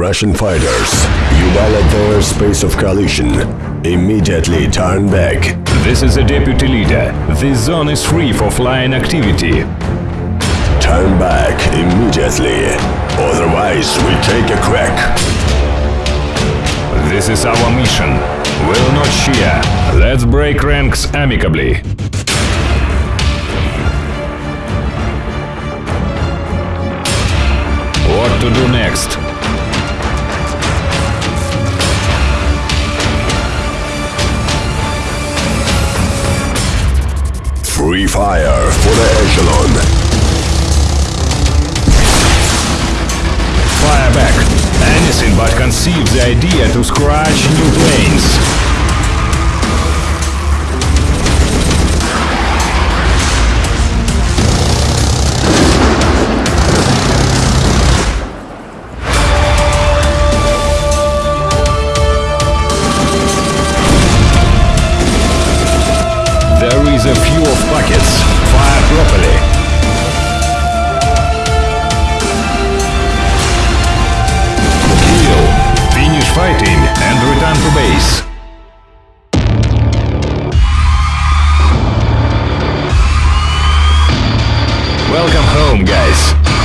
Russian fighters. You violate the airspace of coalition. Immediately turn back. This is a deputy leader. This zone is free for flying activity. Turn back immediately. Otherwise, we take a crack. This is our mission. Will not share. Let's break ranks amicably. What to do next? Free fire for the echelon. Fire back. Anything but conceive the idea to scratch new planes. There is a few buckets. Fire properly. Kill. Finish fighting and return to base. Welcome home, guys.